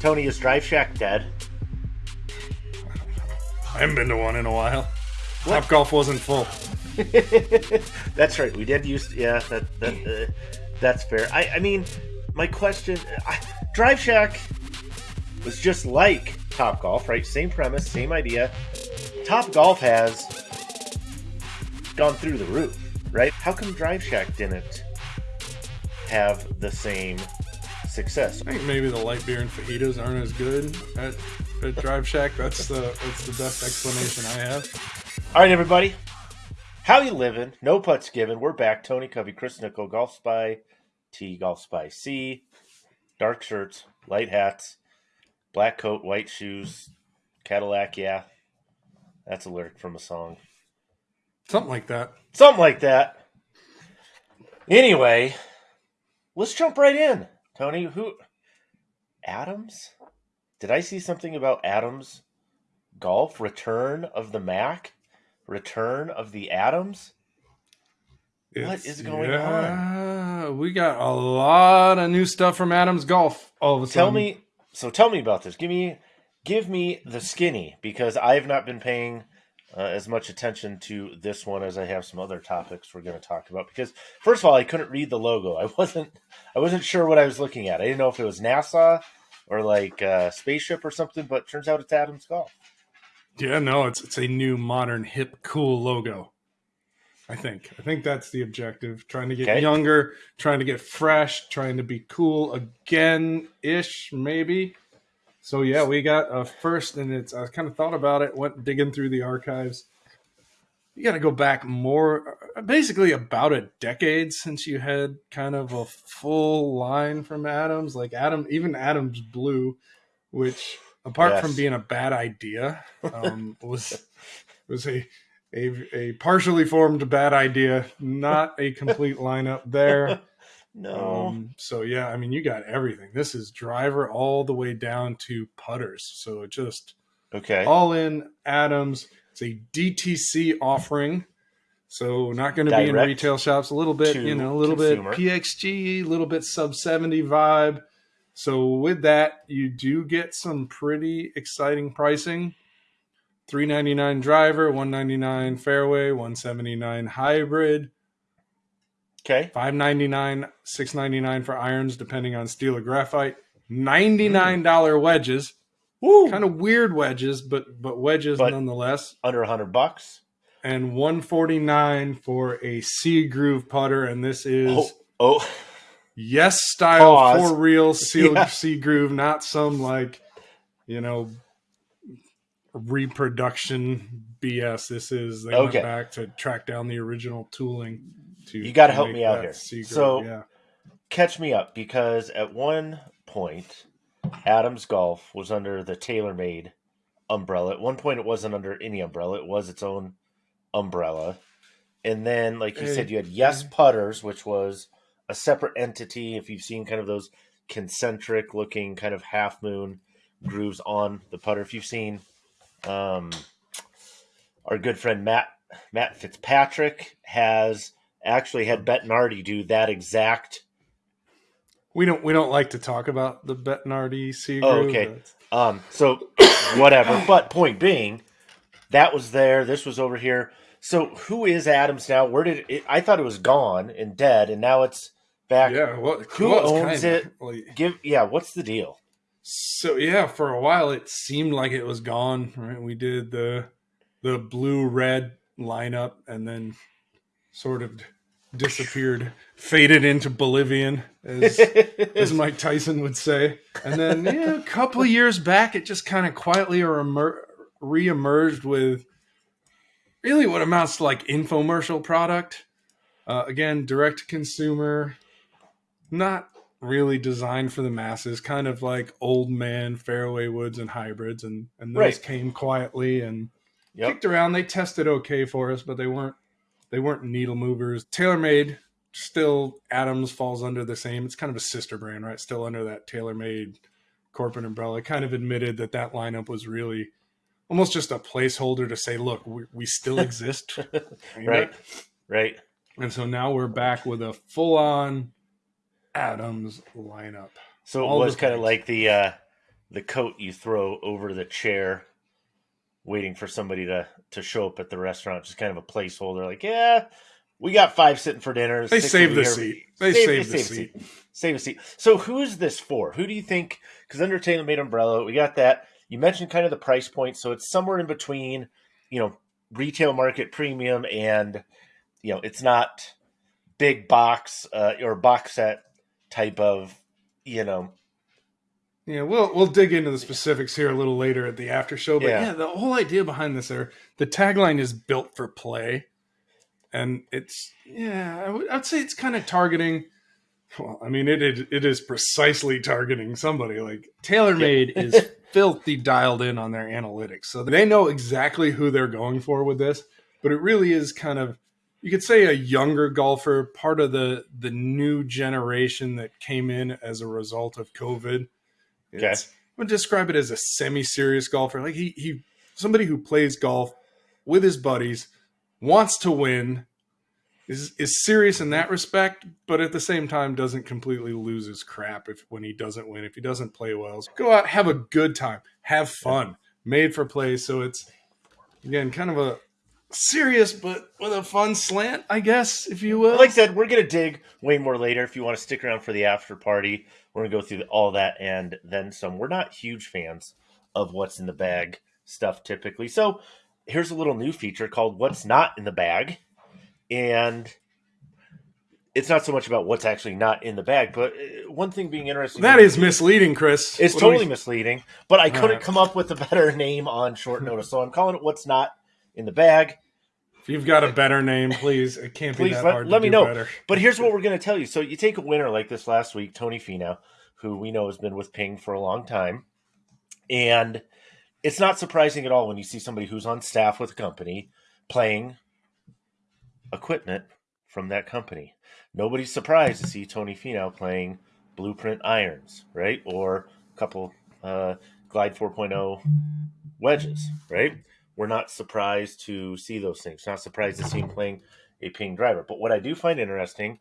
Tony, is Drive Shack dead? I haven't been to one in a while. Top Golf wasn't full. that's right. We did use. Yeah, that that uh, that's fair. I I mean, my question: I, Drive Shack was just like Top Golf, right? Same premise, same idea. Top Golf has gone through the roof, right? How come Drive Shack didn't have the same success? I think maybe the light beer and fajitas aren't as good at, at Drive Shack. That's the that's the best explanation I have. All right, everybody. How you living? No putts given. We're back. Tony Covey, Chris Nickel, Golf Spy T, Golf Spy C, dark shirts, light hats, black coat, white shoes, Cadillac. Yeah, that's a lyric from a song. Something like that. Something like that. Anyway, let's jump right in. Tony, who Adams? Did I see something about Adams golf return of the Mac? Return of the Adams? What It's- is going yeah, We got a lot of new stuff from Adams Golf. All of a Tell sudden. me so tell me about this. Give me give me the skinny because I've not been paying uh, as much attention to this one as I have some other topics we're going to talk about because first of all I couldn't read the logo. I wasn't I wasn't sure what I was looking at. I didn't know if it was NASA or like uh, spaceship or something, but turns out it's Adams Golf. Yeah, no, it's it's a new, modern, hip, cool logo. I think. I think that's the objective. Trying to get Okay. younger, trying to get fresh, trying to be cool again ish, maybe. So yeah, we got a first, and it's I kind of thought about it, went digging through the archives. You got to go back more, basically about a decade since you had kind of a full line from Adams, like Adam, even Adams Blue, which apart Yes. from being a bad idea, um, was was a, a a partially formed bad idea, not a complete lineup there. No. Um, so yeah, I mean, you got everything. This is driver all the way down to putters. So it just okay. all in Adams. It's a DTC offering. So not going to be in retail shops. A little bit, you know, a little consumer. bit PXG, a little bit sub 70 vibe. So with that, you do get some pretty exciting pricing. 399 driver, 199 fairway, 179 hybrid, Okay. 599, 699 for irons depending on steel or graphite. $99 wedges. Woo. Kind of weird wedges, but but wedges But- nonetheless. Under a hundred bucks. And 149 for a C groove putter and this is Oh. Oh. yes style Pause. for real seal Yeah. C groove, not some like you know reproduction BS. This is they Okay. went back to track down the original tooling to You gotta help me out here. Groove, So- yeah. catch me up because at one point Adams Golf was under the TaylorMade umbrella. At one point it wasn't under any umbrella, it was its own umbrella. And then like you Hey, said you had Yes hey. Putters which was a separate entity if you've seen kind of those concentric looking kind of half moon grooves on the putter. If you've seen um our good friend Matt Matt Fitzpatrick has actually had Bettinardi do that exact We don't we don't like to talk about the Bettinardi C Oh, okay. That's- Um, so whatever. But point being, that was there. This was over here. So who is Adams now? Where did it? I thought it was gone and dead, and now it's back. Yeah, what Who well, owns it? like- Give yeah. What's the deal? So yeah, for a while it seemed like it was gone. Right, we did the the blue red lineup, and then sort of disappeared, faded into Bolivian, as as Mike Tyson would say. And then yeah, a couple of years back, it just kind of quietly reemer- reemerged with really what amounts to like infomercial product. Uh, again, direct to consumer, not really designed for the masses, kind of like old man fairway woods and hybrids, and and those Right. came quietly and Yep. kicked around. They tested okay for us, but they weren't they weren't needle movers. TaylorMade still Adams falls under the same. It's kind of a sister brand, right? Still under that TaylorMade corporate umbrella. Kind of admitted that that lineup was really almost just a placeholder to say, look, we, we still exist, Right. Right. And so now we're back with a full on Adams lineup. So it All was kind of like the uh, the coat you throw over the chair, waiting for somebody to to show up at the restaurant, just kind of a placeholder. Like, yeah, we got five sitting for dinner. They save the here. seat. They save the a seat. Save a seat. So who is this for? Who do you think? Because TaylorMade umbrella, we got that. You mentioned kind of the price point, so it's somewhere in between, you know, retail market premium and, you know, it's not big box uh, or box set type of, you know, Yeah, we'll we'll dig into the specifics here a little later at the after show. But Yeah. yeah, the whole idea behind this, there, the tagline is built for play, and it's yeah, I would, I'd say it's kind of targeting. Well, I mean, it, it it is precisely targeting somebody. Like TaylorMade is filthy dialed in on their analytics, so they know exactly who they're going for with this. But it really is kind of you could say a younger golfer, part of the the new generation that came in as a result of COVID. Okay. I would describe it as a semi-serious golfer. Like he he somebody who plays golf with his buddies, wants to win, is is serious in that respect, but at the same time doesn't completely lose his crap if when he doesn't win, if he doesn't play well. So go out, have a good time, have fun. Made for play, so it's again kind of a serious but with a fun slant, I guess, if you will. like I said, we're gonna dig way more later. If you want to stick around for the after party, we're gonna go through all that and then some. We're not huge fans of what's in the bag stuff typically. So here's a little new feature called "What's Not in the Bag," and it's not so much about what's actually not in the bag, but uh, one thing being interesting that is misleading, Chris. it's What do we- totally misleading. But I couldn't Alright. come up with a better name on short notice, so I'm calling it "What's Not in the Bag." You've got a better name, please. It can't be that let- hard. to let me know. Better. But here's what we're going to tell you. So you take a winner like this last week, Tony Finau, who we know has been with Ping for a long time, and it's not surprising at all when you see somebody who's on staff with a company playing equipment from that company. Nobody's surprised to see Tony Finau playing Blueprint irons, right, or a couple uh, Glide 4.0 wedges, right? We're not surprised to see those things. Not surprised to see him mm-hmm. playing a ping driver. But what I do find interesting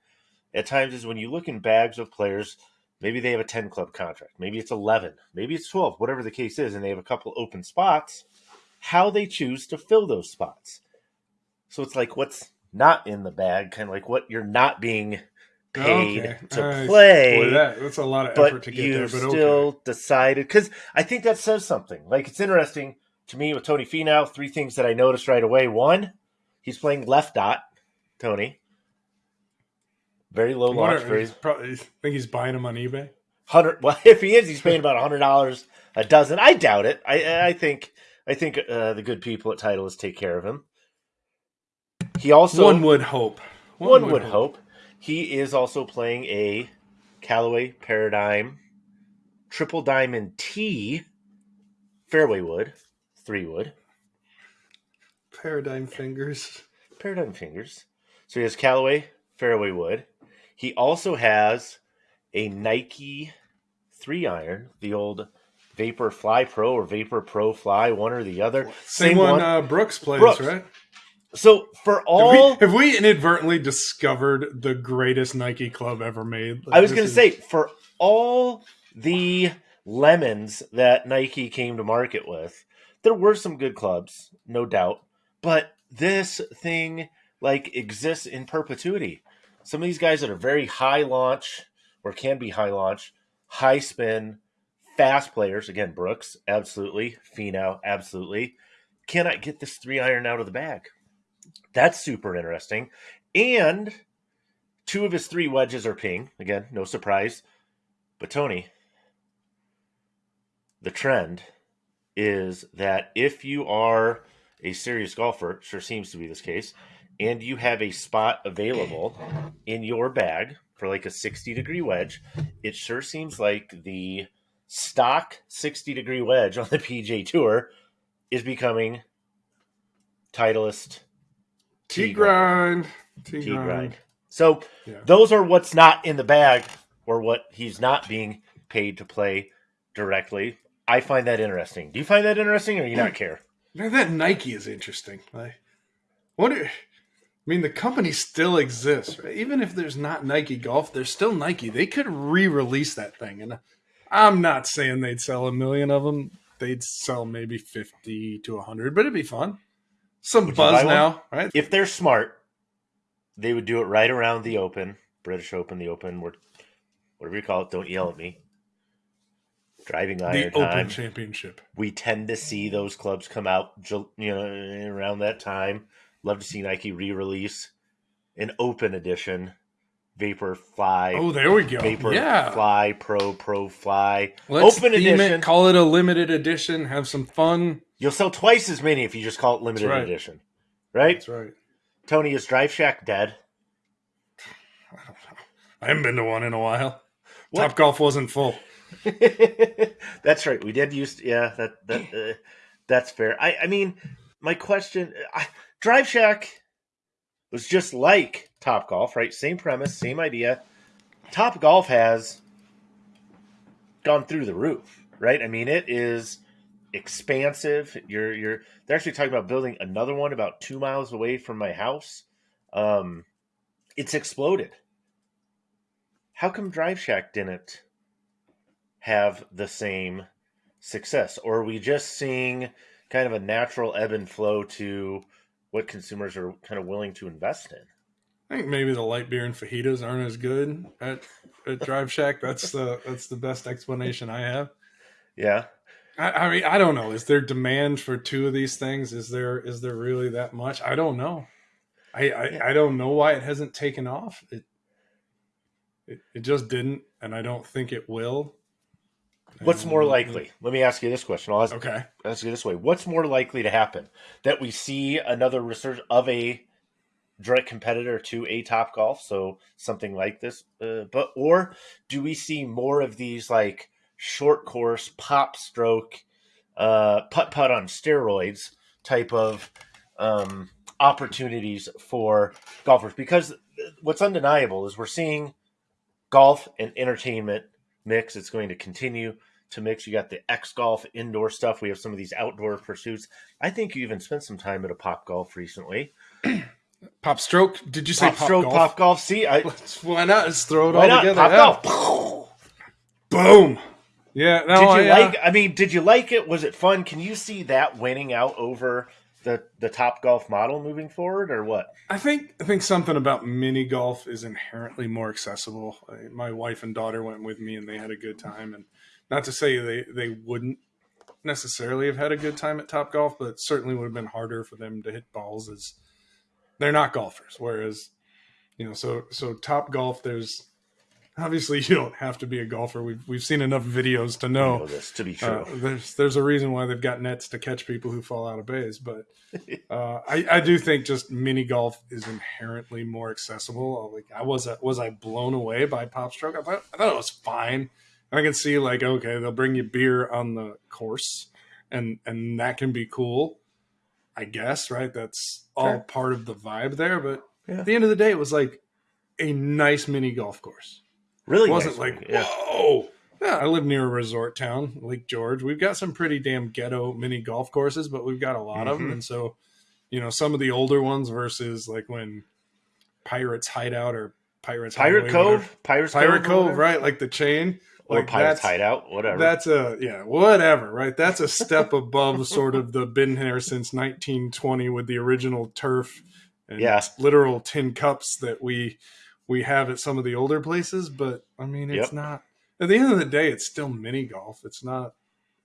at times is when you look in bags of players, maybe they have a 10 club contract, maybe it's 11, maybe it's 12, whatever the case is, and they have a couple open spots, how they choose to fill those spots. So it's like what's not in the bag, kind of like what you're not being paid Okay. to play Boy, that, that's a lot of effort to get there. But still okay. decided because I think that says something. Like it's interesting to me with Tony Finau. Three things that I noticed right away. One, he's playing left dot. Tony, very low launch. he's probably, think he's buying them on eBay. hundred. Well, if he is, he's paying about hundred dollars a dozen. I doubt it. I I think I think uh, the good people at Titleist take care of him. He also one would hope. one, would hope. He is also playing a Callaway Paradigm Triple Diamond T fairway wood, three wood, Paradigm fingers. Paradigm fingers. So he has Callaway fairway wood. He also has a Nike three iron, the old Vapor Fly Pro or Vapor Pro Fly, one or the other. Same, one, Uh, Brooks plays, Brooks. right? so for Have all we, have we inadvertently discovered the greatest Nike club ever made? I was going to is- say for all the lemons that Nike came to market with, there were some good clubs, no doubt, but this thing like exists in perpetuity. Some of these guys that are very high launch or can be high launch, high spin, fast players. Again, Brooks, absolutely. Finau, absolutely. Cannot get this three iron out of the bag. That's super interesting. And two of his three wedges are ping. Again, no surprise. But Tony, the trend is that if you are a serious golfer, sure seems to be this case, and you have a spot available in your bag for like a 60 degree wedge, it sure seems like the stock 60 degree wedge on the PGA Tour is becoming Titleist T grind. T grind. So Yeah. those are what's not in the bag or what he's not being paid to play directly. I find that interesting. Do you find that interesting or you not care? Now that Nike is interesting. Like, what? I mean, the company still exists, right? Even if there's not Nike Golf, there's still Nike. They could re-release that thing, and I'm not saying they'd sell a million of them. They'd sell maybe 50 to 100, but it'd be fun. Some Would buzz one? now, right? If they're smart, they would do it right around the Open, British Open, the Open, whatever you call it. Don't yell at me. Driving iron The Open time. Championship. we tend to see those clubs come out, you know, around that time. Love to see Nike re-release an Open edition, Vapor Fly, Oh, there we go. Vapor yeah. Fly Pro, Pro Fly, Let's Open edition. it, call it a limited edition, have some fun. You'll sell twice as many if you just call it limited right. edition, right? That's right. Tony, is Drive Shack dead? I haven't been to one in a while. What? Top Golf wasn't full. that's right. We did use, yeah. That that uh, that's fair. I I mean, my question, I, Drive Shack was just like Top Golf, right? Same premise, same idea. Top Golf has gone through the roof, right? I mean, it is expansive. You're you're they're actually talking about building another one about two miles away from my house. Um, it's exploded. How come Drive Shack didn't have the same success, or are we just seeing kind of a natural ebb and flow to what consumers are kind of willing to invest in? I think maybe the light beer and fajitas aren't as good at, at Drive Shack. That's the that's the best explanation I have. Yeah. I, I mean, I don't know. Is there demand for two of these things? Is there is there really that much? I don't know. I I, I don't know why it hasn't taken off. It, it it just didn't, and I don't think it will. What's more likely? Let me ask you this question. I'll ask, Okay. ask you this way: What's more likely to happen? That we see another research of a direct competitor to a Top Golf, so something like this, uh, but or do we see more of these like short course pop stroke, uh, putt putt on steroids type of um, opportunities for golfers? Because what's undeniable is we're seeing golf and entertainment mix. It's going to continue to mix. You got the X golf indoor stuff. We have some of these outdoor pursuits. I think you even spent some time at a pop golf recently. Pop stroke. Did you say Pop, pop, stroke, golf? pop golf. See, I Why not? Let's throw it all not together. pop Yeah. golf? Boom. Yeah. No, did you I, uh, like? I mean, did you like it? Was it fun? Can you see that winning out over the the top golf model moving forward, or what? I think I think something about mini golf is inherently more accessible. I- My wife and daughter went with me, and they had a good time. And not to say they they wouldn't necessarily have had a good time at Top Golf, but certainly would have been harder for them to hit balls as they're not golfers. Whereas, you know, so so Top Golf, there's obviously you don't have to be a golfer. We've we've seen enough videos to know know this to be true. uh, there's there's a reason why they've got nets to catch people who fall out of bays, but uh, I, I do think just mini golf is inherently more accessible. Like I was was I blown away by Pop Stroke? I thought I thought it was fine. I can see like okay, they'll bring you beer on the course, and and that can be cool. I guess right. That's all Sure. part of the vibe there. But Yeah. at the end of the day, it was like a nice mini golf course really wasn't nice like yeah. whoa. Yeah, I live near a resort town, Lake George. We've got some pretty damn ghetto mini golf courses, but we've got a lot of them, mm-hmm. and so you know some of the older ones versus like when Pirates Hideout or Pirates Pirate whatever. Cove, Pirates Pirate Cove, Cove, right? Like the chain, or like Pirates Hideout, whatever. That's a yeah, whatever, right? That's a step above sort of the been here since 1920 with the original turf and Yeah. literal tin cups that we we have at some of the older places. But I mean, it's Yep. not. At the end of the day, it's still mini golf. It's not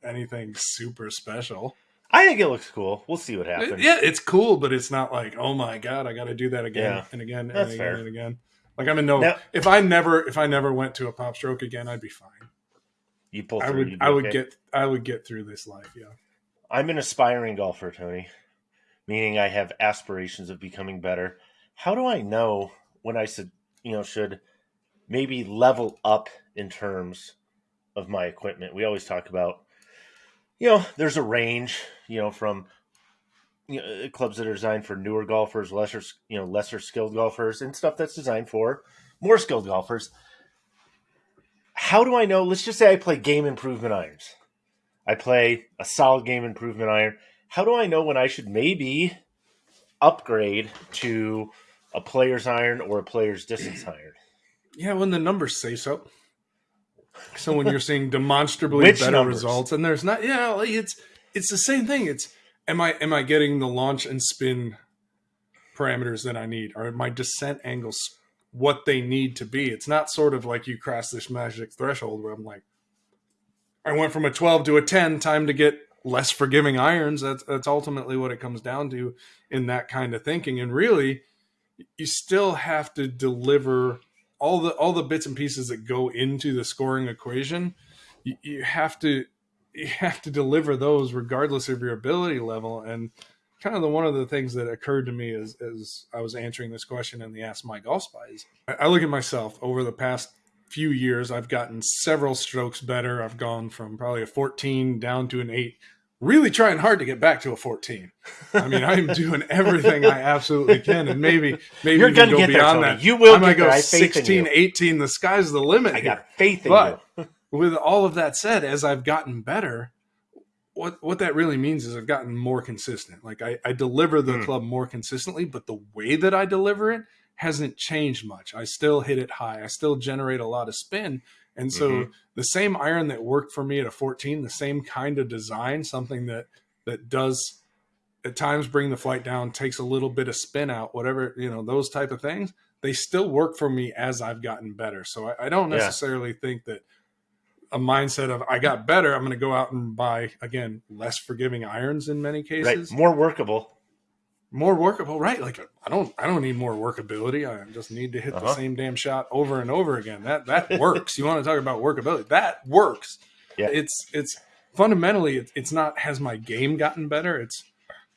anything super special. I think it looks cool. We'll see what happens. Yeah, it's cool, but it's not like, oh my god, I got to do that again Yeah. and again and That's again fair. and again. Like I'm in no. Now- if I never, if I never went to a pop stroke again, I'd be fine. You pull I through. would, you'd I would okay. get, I would get through this life. Yeah. I'm an aspiring golfer, Tony, meaning I have aspirations of becoming better. How do I know when I should, you know, should maybe level up in terms of my equipment? We always talk about, you know, there's a range, you know, from you know, uh, clubs that are designed for newer golfers, lesser, you know, lesser skilled golfers, and stuff that's designed for more skilled golfers. How do I know? Let's just say I play game improvement irons. I play a solid game improvement iron. How do I know when I should maybe upgrade to a player's iron or a player's distance iron? Yeah, when the numbers say so. So when you're seeing demonstrably better numbers? results, and there's not, yeah, like it's it's the same thing. It's am I am I getting the launch and spin parameters that I need? Are my descent angles what they need to be? It's not sort of like you cross this magic threshold where I'm like, I went from a 12 to a 10, time to get less forgiving irons. That's that's ultimately what it comes down to in that kind of thinking. And really, you still have to deliver all the all the bits and pieces that go into the scoring equation. You, you have to you have to deliver those regardless of your ability level. And kind of the one of the things that occurred to me as as I was answering this question in the Ask My Golf Spies, I, look at myself over the past few years. I've gotten several strokes better. I've gone from probably a 14 down to an eight. Really trying hard to get back to a 14. I mean, I'm doing everything I absolutely can, and maybe maybe You're gonna go get there, beyond Tony. that. You will I might there. go I have faith in 16, 18. The sky's the limit. I here got faith in But- you. with all of that said, as I've gotten better, what what that really means is I've gotten more consistent. Like I, I deliver the Hmm. club more consistently, but the way that I deliver it hasn't changed much. I still hit it high. I still generate a lot of spin. And so Mhm. the same iron that worked for me at a 14, the same kind of design, something that that does at times bring the flight down, takes a little bit of spin out, whatever, you know, those type of things, they still work for me as I've gotten better. So I, I don't Yeah. necessarily think that a mindset of I got better, I'm going to go out and buy again less forgiving irons in many Right. cases, More workable. More workable, right? Like I don't, I don't need more workability. I just need to hit the Uh-huh. same damn shot over and over again. That that works. you want to talk about workability? That works. Yeah. It's it's fundamentally it's, it's not has my game gotten better. It's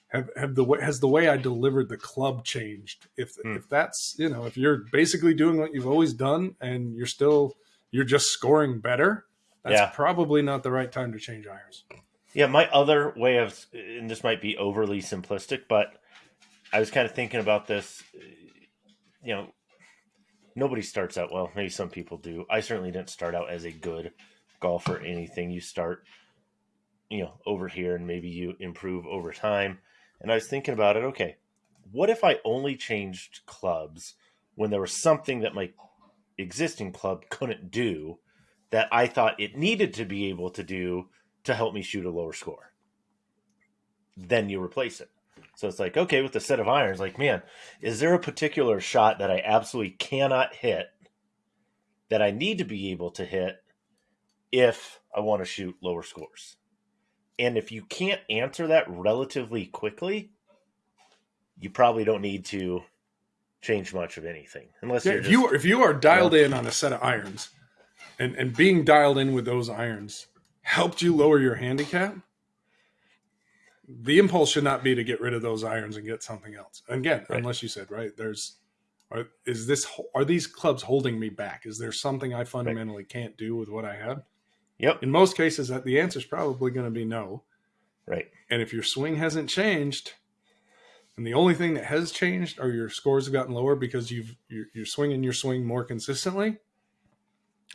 have, have the way has the way I delivered the club changed? If Hmm. if that's you know if you're basically doing what you've always done and you're still you're just scoring better, that's Yeah. probably not the right time to change irons. Yeah, my other way of, and this might be overly simplistic, but I was kind of thinking about this. You know, nobody starts out well. Maybe some people do. I certainly didn't start out as a good golfer. Anything you start, you know, over here, and maybe you improve over time. And I was thinking about it. Okay, what if I only changed clubs when there was something that my existing club couldn't do that I thought it needed to be able to do to help me shoot a lower score. Then you replace it. So it's like, okay, with the set of irons, like, man, is there a particular shot that I absolutely cannot hit that I need to be able to hit if I want to shoot lower scores? And if you can't answer that relatively quickly, you probably don't need to change much of anything. Unless Yeah, you're if just, you if you are dialed in on a set of irons, and and being dialed in with those irons helped you lower your handicap, the impulse should not be to get rid of those irons and get something else. Again, Right. unless you said right, there's are, is this are these clubs holding me back? Is there something I fundamentally can't do with what I have? Yep. In most cases, that the answer is probably going to be no. Right. And if your swing hasn't changed, and the only thing that has changed are your scores have gotten lower because you've you're, you're swinging your swing more consistently.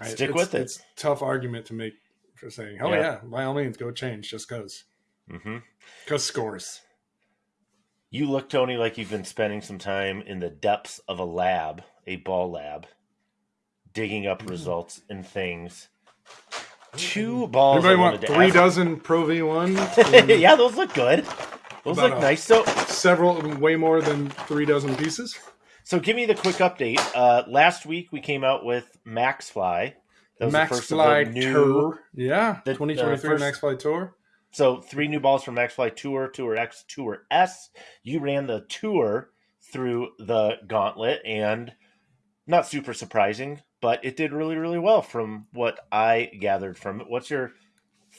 I- Stick it's- with it. It's a tough argument to make for saying, "Oh Yeah. yeah, by all means, go change just because hmm because scores." You look, Tony, like you've been spending some time in the depths of a lab, a ball lab, digging up results and things. Two balls. Anybody want three ask- dozen Pro V one? yeah, those look good. Those look nice. So, Several, way more than three dozen pieces. so give me the quick update. Uh, last week we came out with Maxfli. That was Max the first Fly of the new. Tour, yeah, the- 2023 three first- Max Fly Tour. So three new balls from Maxfli Tour, Tour X, Tour S. You ran the tour through the gauntlet, and not super surprising, but it did really, really well from what I gathered from it. What's your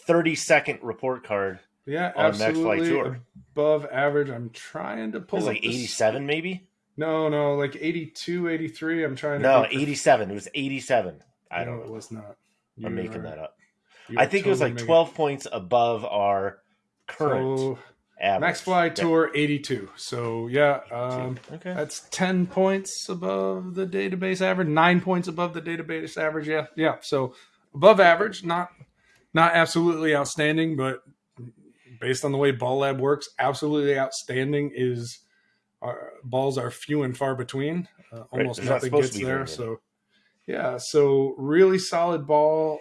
thirty second report card? Yeah, On Maxfli absolutely Tour. above average. I'm trying to It pull was up like this- eighty seven, maybe. No, no, like 82, 83. I'm trying to. No, think- eighty seven. It was eighty seven. I No, don't it was not. I'm making that up. I think it was like making- twelve points above our current So, average. Maxfli Yeah. Tour 82. So yeah, um, Okay. that's 10 points above the database average, nine points above the database average. Yeah, yeah. So above average, not not absolutely outstanding, but based on the way Ball Lab works, absolutely outstanding is. Uh, balls are few and far between. Uh, almost not nothing gets there. So, yeah, so really solid ball.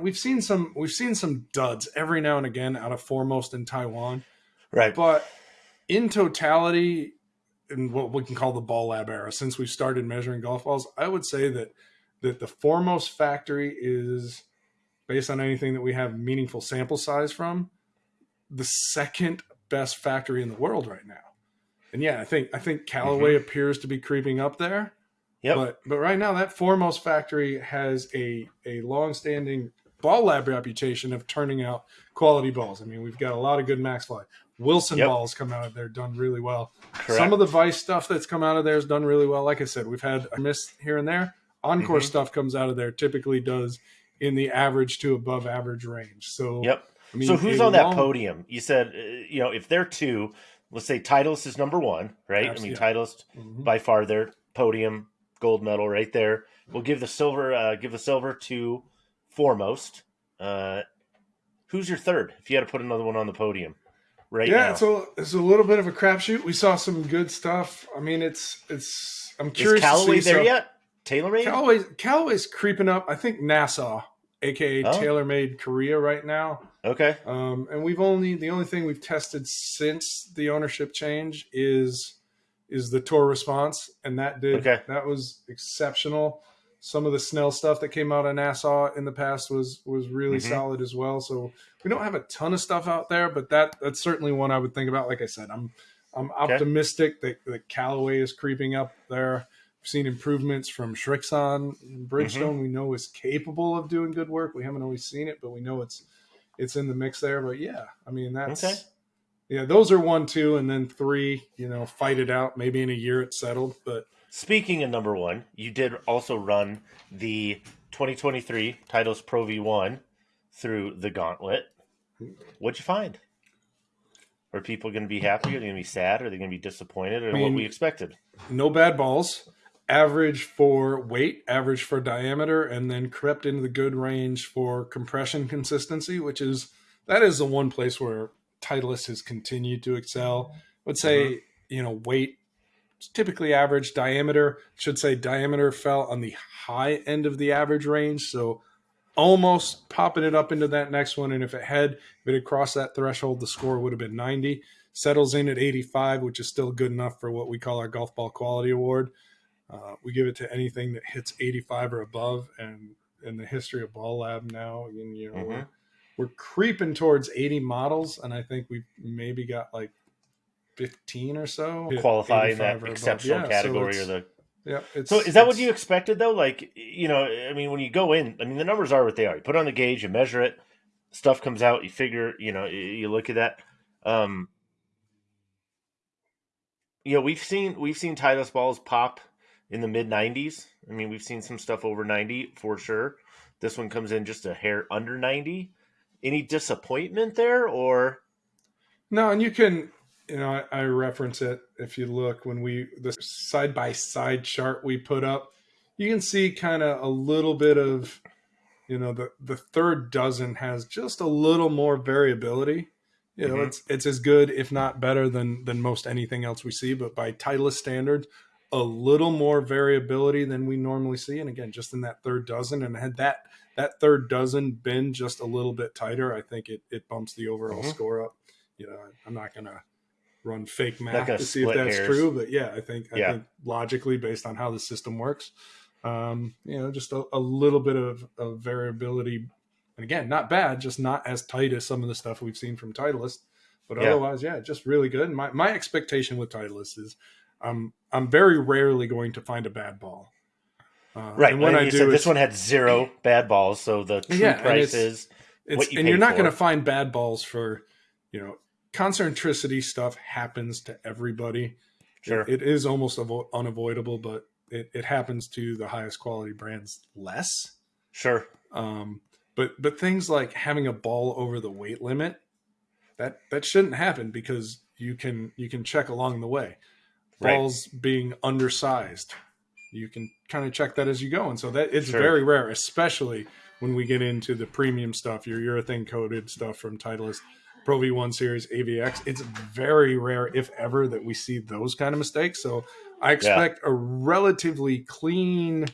We've seen some we've seen some duds every now and again out of foremost in Taiwan, Right. but in totality, in what we can call the ball lab era, since we started measuring golf balls, I would say that that the foremost factory is based on anything that we have meaningful sample size from, the second best factory in the world right now. And yeah, I think I think Callaway mm-hmm. appears to be creeping up there. Yep. But but right now that foremost factory has a a long-standing ball lab reputation of turning out quality balls. I mean, we've got a lot of good Maxfli. Wilson Yep. balls come out of there done really well. Correct. Some of the Vice stuff that's come out of there is done really well. Like I said, we've had a miss here and there. Encore Mhm. stuff comes out of there typically does in the average to above average range. So Yep. I mean, so who's on that podium? You said, uh, you know, if they're two, let's say Titleist is number one, right? I mean, Absolutely. Titleist Mhm. by far their podium gold medal right there. We'll give the silver, uh, give the silver to foremost. Uh, who's your third? If you had to put another one on the podium, right yeah, now, it's a it's a little bit of a crapshoot. We saw some good stuff. I mean, it's it's. I'm is curious. Callaway to see there so- yet? TaylorMade. Callaway's Callaway's creeping up. I think Nassau, aka Oh. TaylorMade Korea, right now. okay. Um, and we've only the only thing we've tested since the ownership change is is the tour response, and that did Okay. that was exceptional. Some of the Snell stuff that came out of Nassau in the past was was really Mhm. solid as well. So we don't have a ton of stuff out there, but that that's certainly one I would think about. Like I said, I'm I'm Okay. optimistic that, that Callaway is creeping up there. We've seen improvements from Srixon. Bridgestone, Mm-hmm. we know is capable of doing good work. We haven't always seen it, but we know it's it's in the mix there. But yeah, I mean that's Okay. yeah, those are one, two, and then three. You know, fight it out. Maybe in a year it's settled, but Speaking of number one, you did also run the 2023 Titleist Pro V1 through the gauntlet. What'd you find? Are people going to be happy? Are they going to be sad? Are they going to be disappointed? Or I what we expected? no bad balls. Average for weight, average for diameter, and then crept into the good range for compression consistency, which is that is the one place where Titleist has continued to excel. I would say, mm-hmm. you know, weight typically average, diameter should say diameter fell on the high end of the average range, so almost popping it up into that next one. And if it had if it had crossed that threshold, the score would have been 90 settles in at 85, which is still good enough for what we call our golf ball quality award. Uh, we give it to anything that hits 85 or above, and in the history of Ball Lab now, you know, Mhm. we're, we're creeping towards 80 models, and I think we've maybe got like 15 or so Qualify in that exceptional Yeah, so category or the. yeah. It's, So is that what you expected though? Like you know, I mean, when you go in, I mean, the numbers are what they are. You put on the gauge, you measure it, stuff comes out, you figure, you know, you- you look at that. Um, you know, we've seen we've seen Titleist balls pop in the mid 90s. I mean, we've seen some stuff over 90 for sure. This one comes in just a hair under 90. Any disappointment there, or No, and you can, you know, I, I reference it if you look when we the side by side chart we put up, you can see kind of a little bit of, you know, the the third dozen has just a little more variability. You know, Mhm. it's it's as good, if not better, than than most anything else we see. But by Titleist standards, a little more variability than we normally see. And again, just in that third dozen, and had that that third dozen been just a little bit tighter, I think it it bumps the overall Mhm. score up. You know, I'm not gonna run fake math gonna see if that's hairs. true, but yeah, I think I Yeah. think logically based on how the system works, um, you know, just a, a little bit of, of variability. And again, not bad, just not as tight as some of the stuff we've seen from Titleist. But Yeah. otherwise, yeah, just really good. My, my expectation with Titleist is I'm I'm very rarely going to find a bad ball. Uh, right? And when like I do, said, this one had zero bad balls, so the true Yeah, and price it's- is it's, what you and you're not going to find bad balls for, you know, concentricity stuff happens to everybody. sure. It is almost avo- unavoidable, but it, it happens to the highest quality brands less. sure. Um, but but things like having a ball over the weight limit, that that shouldn't happen because you can you can check along the way. Right. Balls being undersized, you can kind of check that as you go, and so that it's Sure. very rare, especially when we get into the premium stuff, your urethane coated stuff from Titleist. Pro V1 Series AVX. It's very rare, if ever, that we see those kind of mistakes. So I expect a relatively clean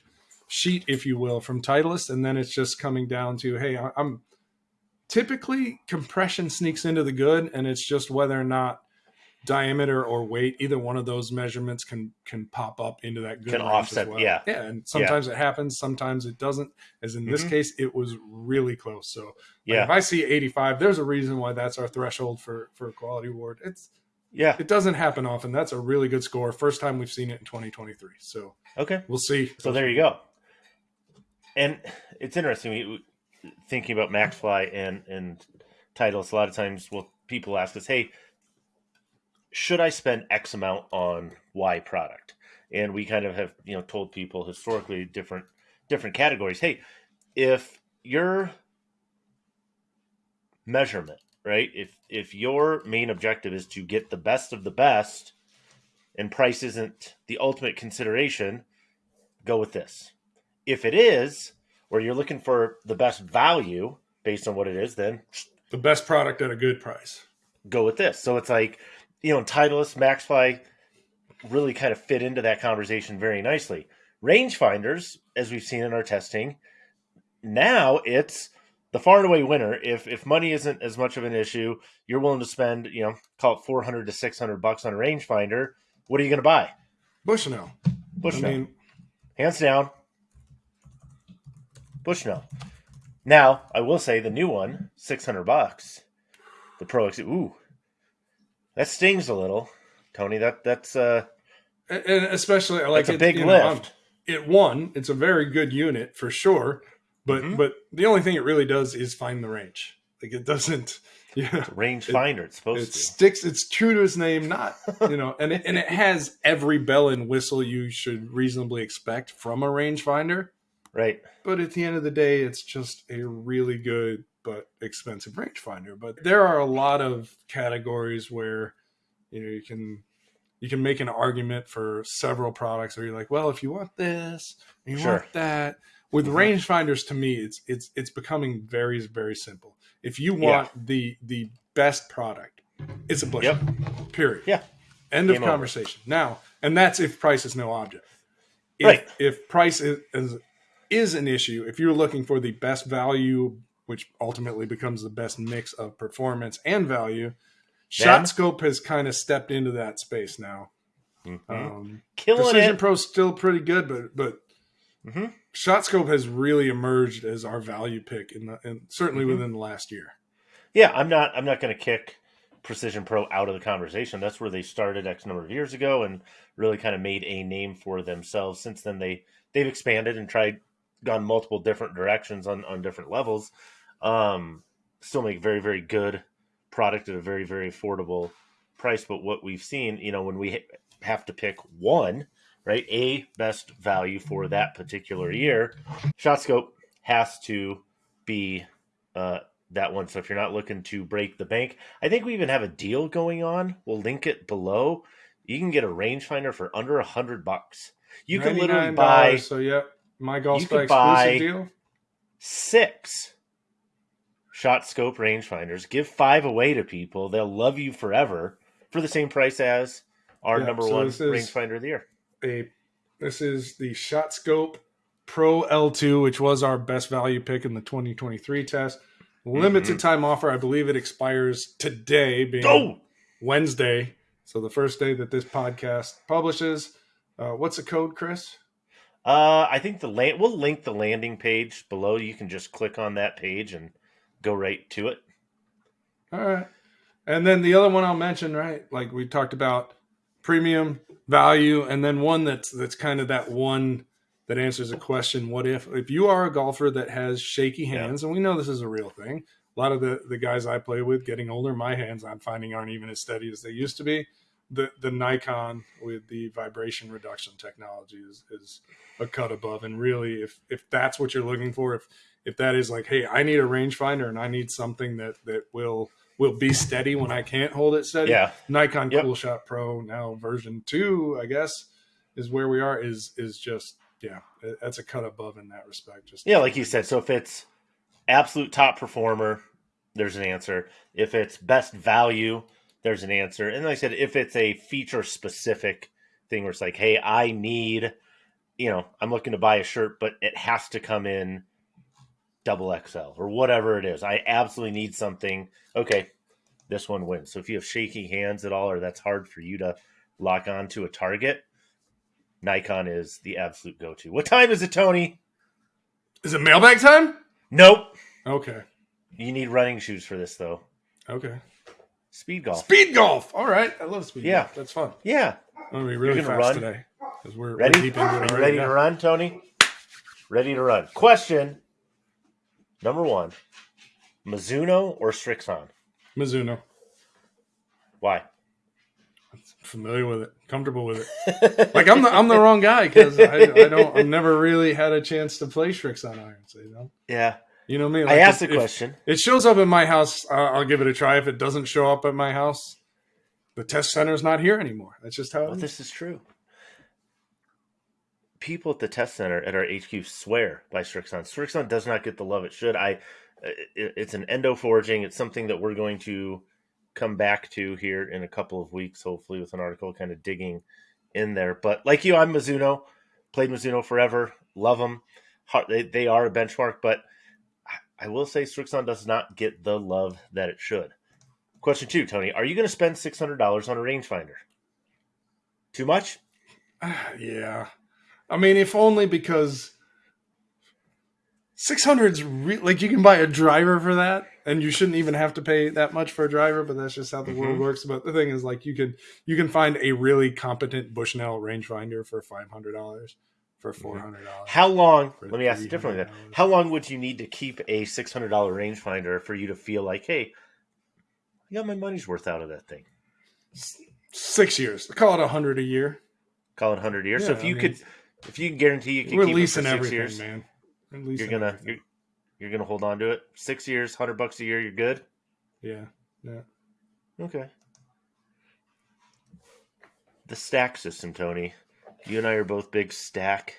sheet, if you will, from Titleist, and then it's just coming down to, hey, I'm typically compression sneaks into the good, and it's just whether or not diameter or weight, either one of those measurements can can pop up into that good can offset. Well. Yeah, yeah, and sometimes yeah. it happens, sometimes it doesn't. As in mm-hmm. this case, it was really close. So, like, yeah, if I see 85, there's a reason why that's our threshold for for a quality award. It's yeah, it doesn't happen often. That's a really good score. First time we've seen it in 2023. So okay, we'll see. So there you go. And it's interesting thinking about Maxfli and and Titleist. A lot of times, well, people ask us, "Hey, should I spend X amount on Y product? And we kind of have, you know, told people historically different different categories. Hey, if your measurement, right? If if your main objective is to get the best of the best and price isn't the ultimate consideration, go with this. If it is, or you're looking for the best value based on what it is, then the best product at a good price. Go with this. So it's like you know, Titleist, Maxfli really kind of fit into that conversation very nicely. Rangefinders, as we've seen in our testing, now it's the far and away winner. If if money isn't as much of an issue, you're willing to spend, you know, call it 400 to 600 bucks on a rangefinder. What are you going to buy? Bushnell. Bushnell. I mean, hands down. Bushnell. Now, I will say the new one, 600 bucks. The Pro X. Ooh, that stings a little, Tony. That that's uh, and especially I like it's a big lift. Know, it won. It's a very good unit for sure, but mm-hmm. but the only thing it really does is find the range. Like it doesn't. Yeah, range finder. It, it's supposed it to. sticks. It's true to its name. Not you know, and it, and it has every bell and whistle you should reasonably expect from a rangefinder. Right. But at the end of the day, it's just a really good but expensive rangefinder. But there are a lot of categories where you know you can you can make an argument for several products where you're like, well, if you want this, you sure. want that. With mm-hmm. rangefinders, to me, it's it's it's becoming very very simple. If you want yeah. the the best product, it's a Bush. Yep. Period. Yeah. End Game of conversation. Over. Now, and that's if price is no object. If, right. If price is, is is an issue, if you're looking for the best value which ultimately becomes the best mix of performance and value. ShotScope has kind of stepped into that space now. Mm-hmm. Um, Killing Precision it. Pro's still pretty good, but but mm-hmm. ShotScope has really emerged as our value pick in the and certainly mm-hmm. within the last year. Yeah, I'm not I'm not going to kick Precision Pro out of the conversation. That's where they started X number of years ago and really kind of made a name for themselves. Since then, they they've expanded and tried gone multiple different directions on on different levels. Um, still make very very good product at a very very affordable price. But what we've seen, you know, when we have to pick one, right, a best value for that particular year, ShotScope has to be uh, that one. So if you're not looking to break the bank, I think we even have a deal going on. We'll link it below. You can get a rangefinder for under a hundred bucks. You can literally buy. So yep, my golf exclusive deal. Six shot scope rangefinders. Give five away to people. They'll love you forever for the same price as our number so one rangefinder of the year. A this is the shot scope Pro L2, which was our best value pick in the 2023 test. Limited mm-hmm. time offer. I believe it expires today, being! Wednesday. So the first day that this podcast publishes. Uh, what's the code, Chris? Uh, I think the land. We'll link the landing page below. You can just click on that page and go right to it. All right. And then the other one I'll mention, right? Like we talked about premium value, and then one that's that's kind of that one that answers a question: What if if you are a golfer that has shaky hands, yeah. and we know this is a real thing. A lot of the the guys I play with, getting older, my hands I'm finding aren't even as steady as they used to be. The the Nikon with the vibration reduction technology is is a cut above, and really, if if that's what you're looking for, if if that is like, hey, I need a rangefinder and I need something that that will will be steady when I can't hold it steady. Yeah. Nikon yep. Coolshot Pro now version two, I guess, is where we are. Is is just yeah, that's a cut above in that respect. Just yeah, like you said. So if it's absolute top performer, there's an answer. If it's best value, there's an answer. And like I said, if it's a feature specific thing where it's like, hey, I need you know, I'm looking to buy a shirt, but it has to come in double XL or whatever it is. I absolutely need something. Okay, this one wins. So if you have shaky hands at all, or that's hard for you to lock on to a target, Nikon is the absolute go to. What time is it, Tony? Is it mailbag time? Nope. Okay. You need running shoes for this, though. Okay. Speed golf. Speed golf. All right. I love speed Yeah. golf. That's fun. Yeah. I'm gonna be really gonna fast run? today because we're, we're Ready? deep into it Are you already. ready Yeah. to run, Tony? Ready to run. Question number one Mizuno or Srixon? Mizuno. Why? Familiar with it. Comfortable with it. Like I'm the I'm the wrong guy because I, I don't I've never really had a chance to play Srixon irons. You know. yeah. You know me. I like, asked if- the question. It shows up in my house. I'll, I'll give it a try. If it doesn't show up at my house, the test center is not here anymore. That's just how Well, this is true. People at the test center at our HQ swear by Srixon. Srixon does not get the love it should. I, uh, it, it's an endo forging. It's something that we're going to come back to here in a couple of weeks, hopefully, with an article kind of digging in there. But like you, I'm Mizuno. Played Mizuno forever. Love them. They, they are a benchmark, but I- will say Srixon does not get the love that it should. Question two, Tony: Are you going to spend six hundred dollars on a rangefinder? Too much? yeah. I mean, if only because 600's re- like you can buy a driver for that and you shouldn't even have to pay that much for a driver, but that's just how the world Mhm. works. But the thing is like you can you can find a really competent Bushnell rangefinder for $500 for mm-hmm. $400. How long? Let me ask you differently. Then, how long would you need to keep a six hundred dollar rangefinder for you to feel like, hey, I got my money's worth out of that thing? 6 years. Call it a 100 a year. Call it hundred years. so Yeah, if I you mean, could, if you can guarantee you can We're keep it for six years, man. You're gonna you're, you're gonna hold on to it. Six years, hundred bucks a year, you're good. Yeah. Yeah. Okay. The stack system, Tony. You and I are both big stack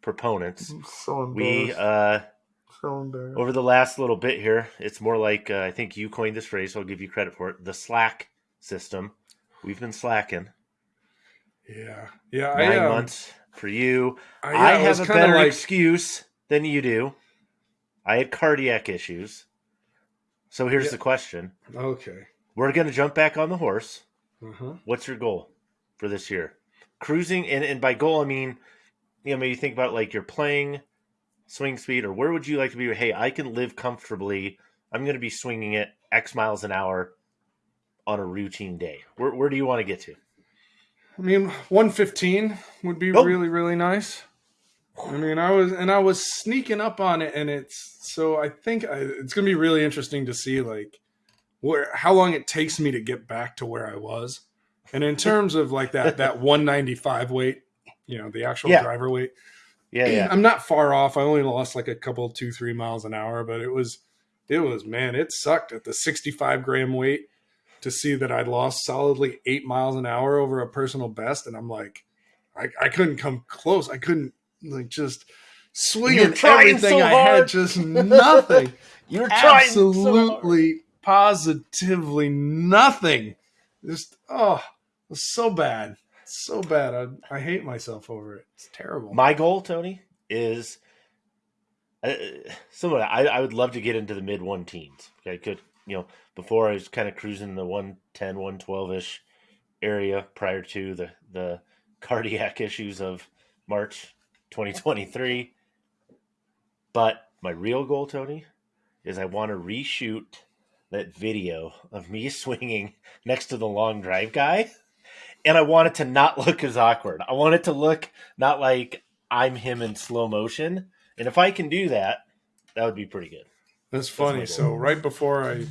proponents. So We uh so over the last little bit here, it's more like uh, I think you coined this phrase, so I'll give you credit for it. The Slack system. We've been slacking Yeah. Yeah, nine I um, months for you. I, I, have a better like excuse than you do. I had cardiac issues. So here's Yeah. the question: okay. We're going to jump back on the horse. Uh-huh. What's your goal for this year? Cruising, and, and by goal I mean, you know, maybe you think about like you're playing swing speed, or where would you like to be? Hey, I can live comfortably. I'm going to be swinging it X miles an hour on a routine day. Where, where do you want to get to? I mean, 115 would be Oh. really, really nice. I mean, I was and I was sneaking up on it, and it's so I think I, it's gonna be really interesting to see like where how long it takes me to get back to where I was, and in terms of like that that 195 weight, you know, the actual Yeah. driver weight. Yeah, yeah. I'm not far off. I only lost like a couple, two, three miles an hour, but it was, it was, man, it sucked at the 65 gram weight to see that I'd lost solidly eight miles an hour over a personal best. And I'm like, I, I couldn't come close. I couldn't like just swinging trying everything so I had, just nothing. You're trying so. Absolutely, positively nothing. Just, oh, was so bad. So bad. I, I hate myself over it. It's terrible. My goal, Tony, is uh. I, I would love to get into the mid one teens. I could, you know, before I was kind of cruising the 110, 112 ish area prior to the, the cardiac issues of March 2023. But my real goal, Tony, is I want to reshoot that video of me swinging next to the long drive guy and I want it to not look as awkward. I want it to look not like I'm him in slow motion. And if I can do that, that would be pretty good. That's funny. goal. so right before I,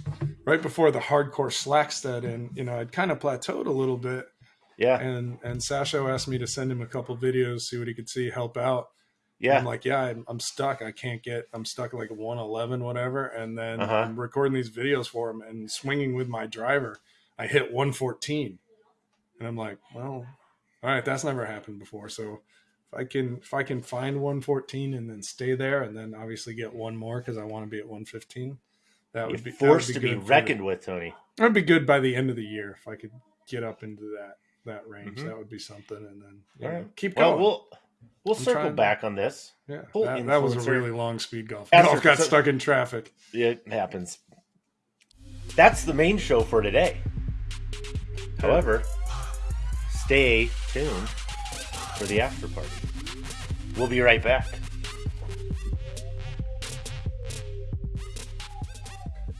right before the hardcore slack stud, and you know, I'd kind of plateaued a little bit, Yeah, and and Sasho asked me to send him a couple videos, see what he could see, help out. yeah, I'm like, yeah, I'm, I'm stuck. I can't get. I'm stuck like 111, whatever. And then Uh-huh. I'm recording these videos for him and swinging with my driver. I hit 114, and I'm like, well, all right, that's never happened before. So if I can, if I can find 114 and then stay there, and then obviously get one more because I want to be at 115. That you're would be forced would to be good for reckoned with, Tony. That'd be good by the end of the year if I could get up into that that range. Mhm. That would be something, and then know, right. keep Well, going. we'll we'll I'm circle trying- back on this. Yeah, that, that was a really long speed golf. After- Golf got so- stuck in traffic. It happens. That's the main show for today. However, stay tuned for the after party. We'll be right back.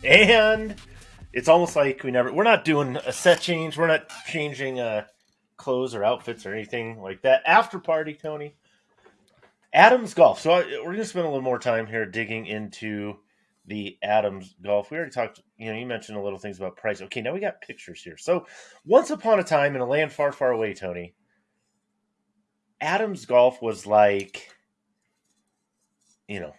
And it's almost like we never we're not doing a set change, we're not changing uh clothes or outfits or anything like that. After party, Tony. Adams Golf. So I, we're going to spend a little more time here digging into the Adams Golf. We already talked, you know, you mentioned a little things about price. Okay, now we got pictures here. So once upon a time in a land far, far away, Tony, Adams Golf was like, you know,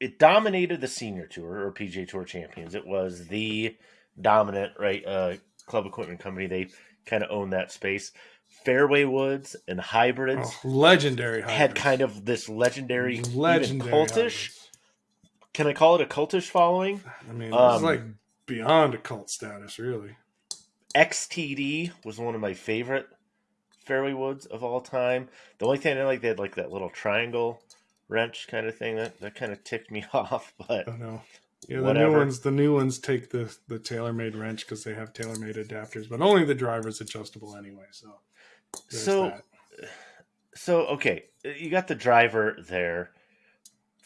it dominated the senior tour or PGA Tour champions. It was the dominant, right, uh, club equipment company. They kind of owned that space. Fairway woods and hybrids Oh, legendary. had kind of this legendary, legendary even cultish. hybrids. Can I call it a cultish following? I mean, Um, it's like beyond a cult status, really. XTD was one of my favorite fairway woods of all time. The only thing I like, they had like that little triangle wrench kind of thing that, that kind of ticked me off. But I know. Yeah, the Whatever. new ones. The new ones take the the TaylorMade wrench because they have TaylorMade adapters, but only the driver's adjustable anyway. So, So- that. so okay, you got the driver there.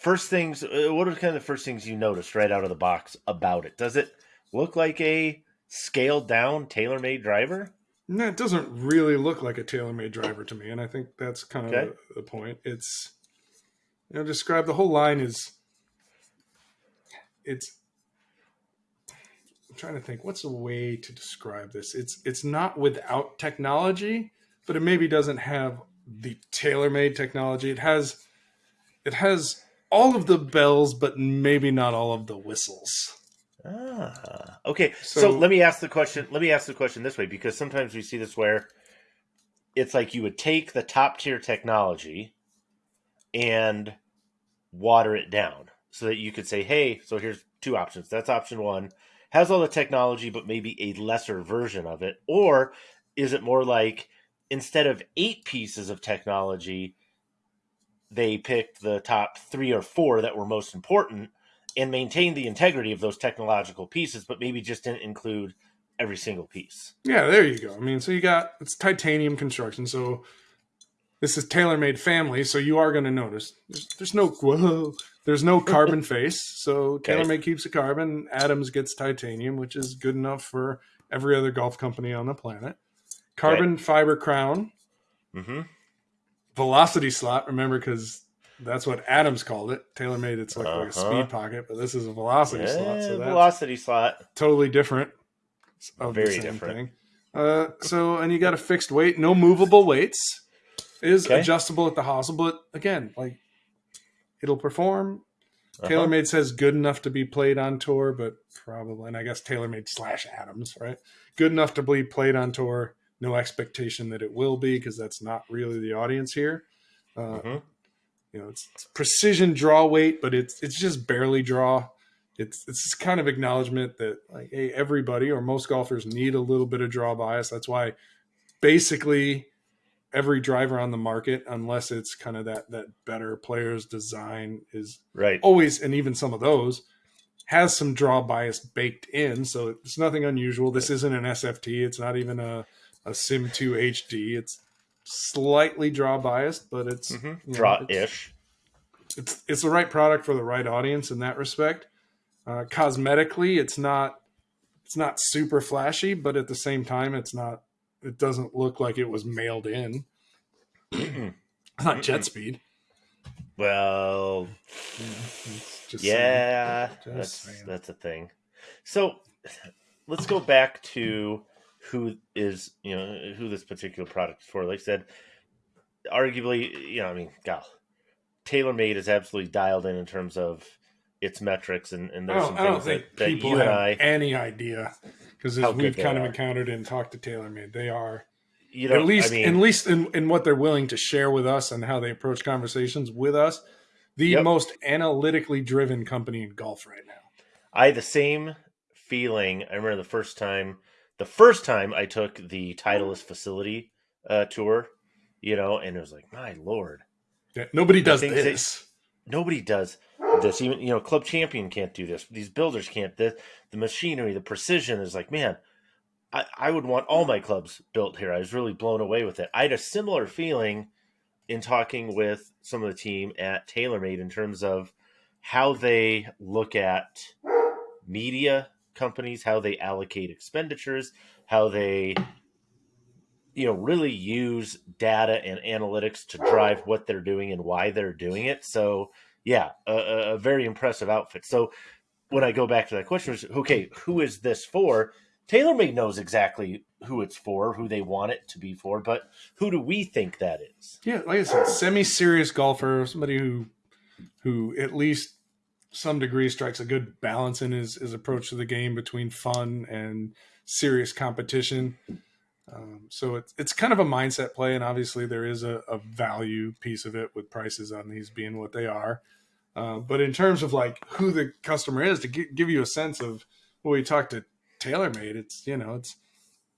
First things, uh, what are kind of the first things you noticed right out of the box about it? Does it look like a scaled down, TaylorMade driver? No, it doesn't really look like a TaylorMade driver to me, and I think that's kind of Okay. the, the point. It's you know, describe the whole line is it's. I'm trying to think. What's a way to describe this? It's it's not without technology, but it maybe doesn't have the TaylorMade technology. It has it has all of the bells, but maybe not all of the whistles. Ah, okay. So, So- let me ask the question. Let me ask the question this way, because sometimes we see this where it's like you would take the top tier technology and water it down, so that you could say, "Hey, so here's two options. That's option one. Has all the technology, but maybe a lesser version of it." Or is it more like instead of eight pieces of technology, they picked the top three or four that were most important and maintained the integrity of those technological pieces, but maybe just didn't include every single piece. Yeah, there you go. I mean, so you got it's titanium construction, so this is TaylorMade family, so you are going to notice there's, there's no whoa, there's no carbon face, so Okay. TaylorMade keeps the carbon. Adams gets titanium, which is good enough for every other golf company on the planet. Carbon fiber crown, Mm-hmm. Velocity slot. Remember, because that's what Adams called it. TaylorMade, it's like, like a Uh-huh. speed pocket, but this is a velocity slot, so velocity slot. totally different of Very different. thing. Uh, so and you got a fixed weight, no movable weights. It is Okay. adjustable at the hosel, but again, like it'll perform. Uh-huh. TaylorMade says good enough to be played on tour, but probably, and I guess TaylorMade slash Adams, right? Good enough to be played on tour. No expectation that it will be because that's not really the audience here. Uh, Mhm. you know, it's, it's precision draw weight, but it's it's just barely draw. It's it's this kind of acknowledgement that like, hey, everybody or most golfers need a little bit of draw bias. That's why basically every driver on the market, unless it's kind of that that better players design, is Right. always, and even some of those has some draw bias baked in. So it's nothing unusual. This isn't an SFT. It's not even a, a Sim 2 HD. It's slightly draw biased, but it's hmm you know, Draw ish. it's it's the right product for the right audience in that respect. Uh, cosmetically, it's not it's not super flashy, but at the same time, it's not. It doesn't look like it was mailed in. It's not jet speed. Well, yeah, that's saying. that's a thing. So let's go back to who is you know who this particular product is for. Like I said, arguably, you know, I mean, God, TaylorMade is absolutely dialed in in terms of its metrics, and, and there's don't, some I things think that, that people you have and I, any idea because as we've kind of are. encountered and talked to TaylorMade, they are you know, at least I mean, at least in, in what they're willing to share with us and how they approach conversations with us, the Yep. most analytically driven company in golf right now. I had the same feeling. I remember the first time, the first time I took the Titleist facility uh, tour, you know, and it was like, my lord, Yeah, nobody does this. nobody does this. Even you know, Club Champion can't do this. These builders can't. The the machinery, the precision is like, man, I, I would want all my clubs built here. I was really blown away with it. I had a similar feeling in talking with some of the team at TaylorMade in terms of how they look at media companies, how they allocate expenditures, how they you know really use data and analytics to drive what they're doing and why they're doing it. So yeah, a, a- very impressive outfit. So when I go back to that question, was okay, who is this for? TaylorMade knows exactly who it's for, who they want it to be for, but who do we think that is? Yeah, like I said, semi-serious golfer, somebody who who at least some degree strikes a good balance in his, his approach to the game between fun and serious competition. Um, so it's it's kind of a mindset play, and obviously there is a, a value piece of it with prices on these being what they are. Uh, but in terms of like who the customer is, to gi- give you a sense of when we talk to TaylorMade, it's you know it's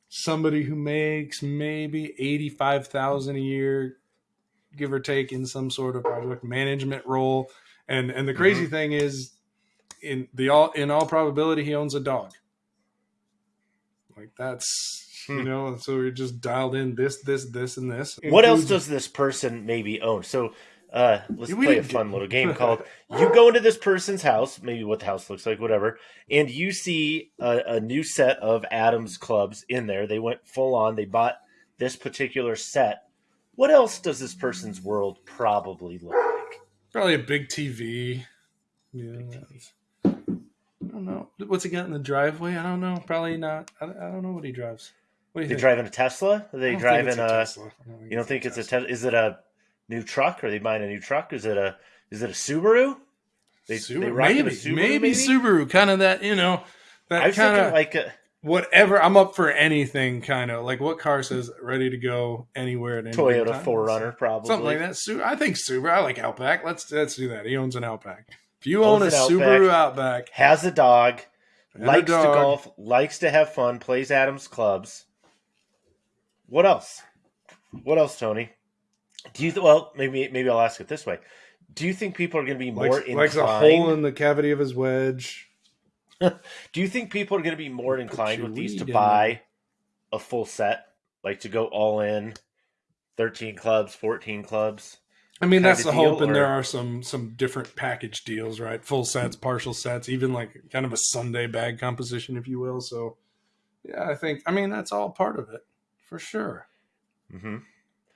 somebody who makes maybe eighty five thousand a year, give or take, in some sort of project management role. And and the crazy thing is, in the all in all probability, he owns a dog. Like that's you Hmm. know, so we're just dialed in this, this, this, and this. What else does this person maybe own? So uh, let's We play a fun little game called you go into this person's house, maybe what the house looks like, whatever, and you see a, a new set of Adams clubs in there. They went full on. They bought this particular set. What else does this person's world probably look like? Probably a big TV. Yeah. that's- I don't know. What's he got in the driveway? I don't know. Probably not. I, I don't know what he drives. What do you They think? driving a Tesla? Are they don't driving it's a? Tesla. Don't You don't think it's a? Tesla. Is it a new truck? Are they buying a new truck? Is it a? Is it a Subaru? They, Subaru? they rocking a maybe, Subaru, maybe, Subaru, kind of that, you know, I that kind of like a whatever. I'm up for anything, kind of like what car says ready to go anywhere at any Toyota? Forerunner, probably something like that. Su- I think Subaru. I like Outback. Let's let's do that. He owns an Outback. If you Owns own a an Subaru Outback, Has a dog, and a likes to golf, likes to have fun, plays Adams clubs. What else? What else, Tony? Do you th- well? Maybe maybe I'll ask it this way. Do you think people are going to be more likes, likes a hole in the cavity of his wedge. Do you think people are going to be more inclined with these to buy a full set, like to go all in, thirteen clubs, fourteen clubs? I mean, that's the deal, hope, and there are some some different package deals, right? Full sets, partial sets, even like kind of a Sunday bag composition, if you will. So, yeah, I think I mean that's all part of it for sure. hmm Yeah,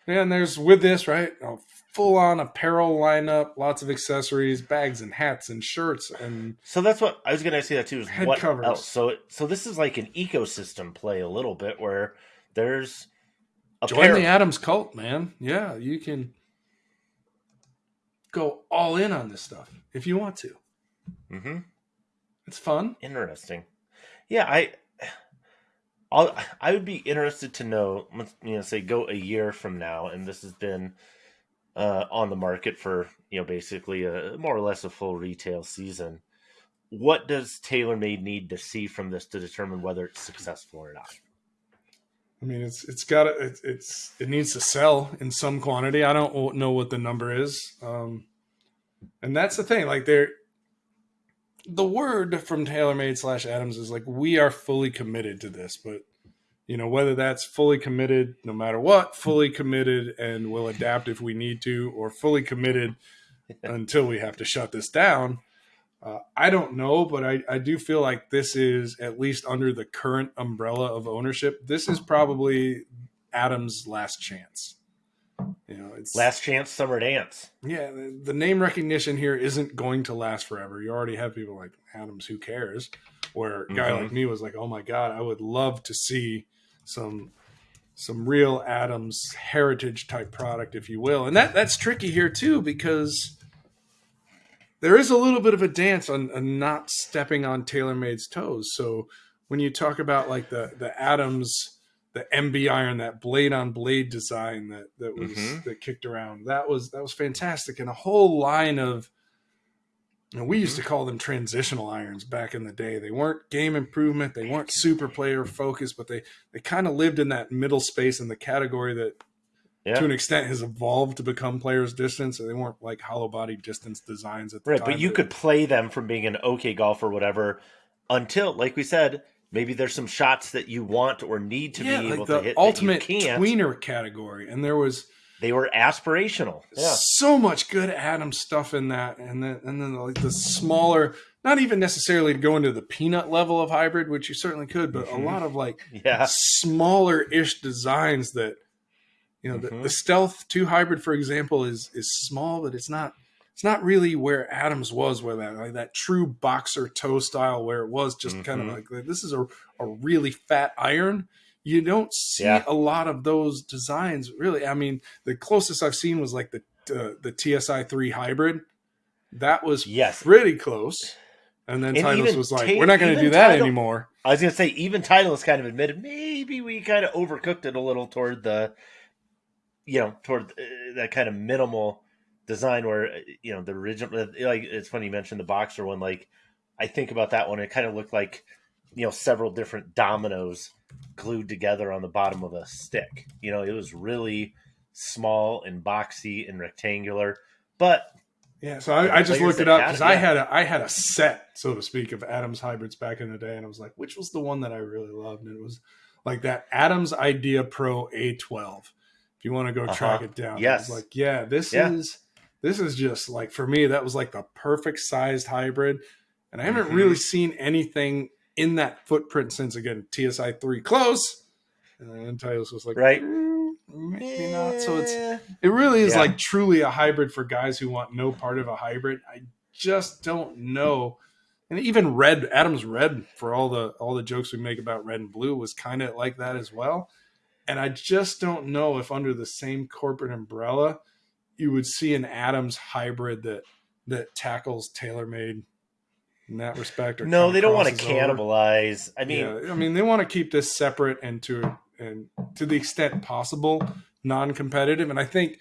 and there's with this right, a full on apparel lineup, lots of accessories, bags and hats and shirts, and So that's what I was going to say. That too is Head what covers. else? So so this is like an ecosystem play a little bit where there's a join the Adams cult, man. Yeah, you can go all in on this stuff if you want to. Mm-hmm. It's fun. Interesting. Yeah, I. I'll, I would be interested to know, let's, you know, say go a year from now, and this has been uh, on the market for, you know, basically a more or less a full retail season. What does TaylorMade need to see from this to determine whether it's successful or not? I mean, it's it's got to, it's it's it needs to sell in some quantity. I don't know what the number is, um, and that's the thing. Like they're the word from TaylorMade slash Adams is like we are fully committed to this, but you know whether that's fully committed no matter what, fully committed and will adapt if we need to, or fully committed until we have to shut this down. Uh, I don't know, but I, I do feel like this is at least under the current umbrella of ownership. This is probably Adams' last chance. You know, it's Last chance summer dance. yeah. The, the name recognition here isn't going to last forever. You already have people like Adams. Who cares? Where a guy Mhm. like me was like, oh my god, I would love to see some some real Adams heritage type product, if you will. And that that's tricky here too because there is a little bit of a dance on, on not stepping on TaylorMade's toes. So when you talk about like the the Adams, the MB iron, that blade on blade design that that was Mhm. that kicked around, that was that was fantastic, and a whole line of. You know, we used to call them transitional irons back in the day. They weren't game improvement. They weren't super player focused, but they they kind of lived in that middle space in the category that Yeah. to an extent has evolved to become players distance. So they weren't like hollow body distance designs at the Right, time. but you could play them from being an okay golfer or whatever until, like we said, maybe there's some shots that you want or need to yeah, be able like the to hit ultimate that you can't. tweener category, and there was They were aspirational. Yeah. so much good Adam stuff in that, and then and then like the smaller, not even necessarily to go into the peanut level of hybrid, which you certainly could, but Mhm. a lot of like Yeah. smaller ish designs that you know the, Mhm. the stealth 2 hybrid for example is is small but it's not it's not really where adams was where that like that true boxer toe style where it was just kind of like this is a, a really fat iron. You don't see Yeah. a lot of those designs really. I mean the closest i've seen was like the uh, the tsi 3 hybrid. That was Yes. pretty close. And then And Titleist was like we're not going to do that Title- anymore. I was going to say, even Titleist kind of admitted maybe we kind of overcooked it a little toward the, you know, toward uh, that kind of minimal design where, uh, you know, the original, like, it's funny you mentioned the boxer one. Like, I think about that one, it kind of looked like, you know, several different dominoes glued together on the bottom of a stick. You know, it was really small and boxy and rectangular. But Yeah, so I, I just looked it up because it, I had a I had a set, so to speak, of Adams hybrids back in the day, and I was like, which was the one that I really loved? And it was like that Adams Idea Pro A12. If you want to go track Uh-huh. it down, Yes. Like, yeah, this Yeah. is this is just like for me, that was like the perfect sized hybrid, and I haven't Mhm. really seen anything in that footprint since again TSI three close, and then Titleist was like, Right. "Mm, maybe not. So it's it really is Yeah. like truly a hybrid for guys who want no part of a hybrid. I just don't know. And even red, Adams red, for all the all the jokes we make about red and blue, was kind of like that as well. And I just don't know if under the same corporate umbrella, you would see an Adams hybrid that that tackles TaylorMade in that respect. Or no, they don't want to crosses over. cannibalize. I mean, yeah, I mean, they want to keep this separate and to and to the extent possible non-competitive. And I think